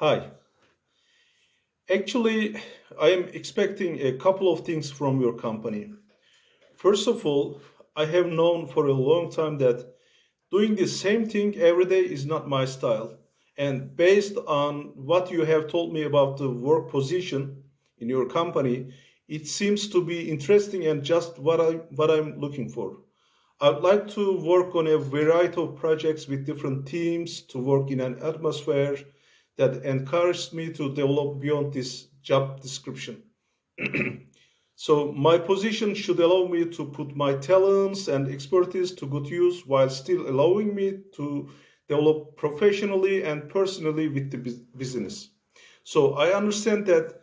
Hi. Actually, I am expecting a couple of things from your company. First of all, I have known for a long time that doing the same thing every day is not my style. And based on what you have told me about the work position in your company, it seems to be interesting and just what I what I'm looking for. I'd like to work on a variety of projects with different teams to work in an atmosphere that encouraged me to develop beyond this job description. so my position should allow me to put my talents and expertise to good use while still allowing me to develop professionally and personally with the business. So I understand that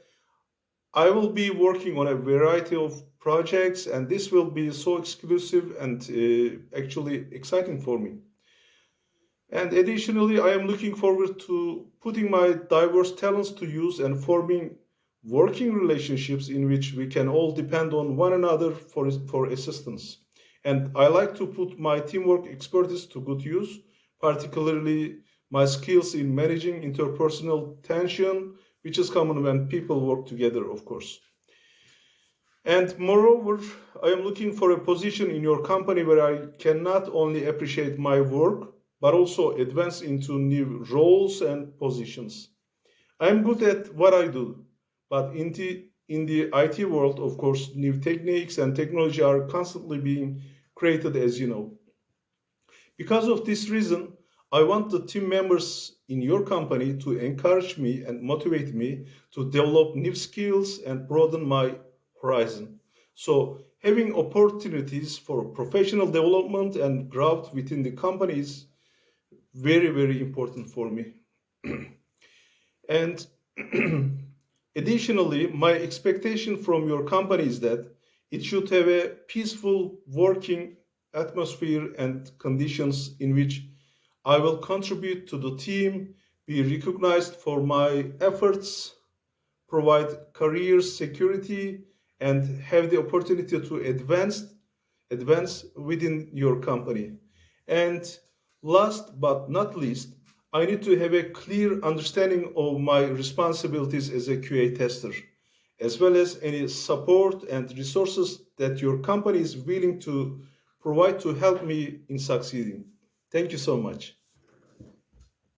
I will be working on a variety of projects and this will be so exclusive and uh, actually exciting for me. And additionally, I am looking forward to putting my diverse talents to use and forming working relationships in which we can all depend on one another for, for assistance. And I like to put my teamwork expertise to good use, particularly my skills in managing interpersonal tension, which is common when people work together, of course. And moreover, I am looking for a position in your company where I can not only appreciate my work, but also advance into new roles and positions. I'm good at what I do, but in the, in the IT world, of course, new techniques and technology are constantly being created, as you know. Because of this reason, I want the team members in your company to encourage me and motivate me to develop new skills and broaden my horizon. So having opportunities for professional development and growth within the company is very, very important for me. and additionally, my expectation from your company is that it should have a peaceful working atmosphere and conditions in which I will contribute to the team, be recognized for my efforts, provide career security, and have the opportunity to advance advance within your company. And last but not least, I need to have a clear understanding of my responsibilities as a QA tester, as well as any support and resources that your company is willing to provide to help me in succeeding. Thank you so much.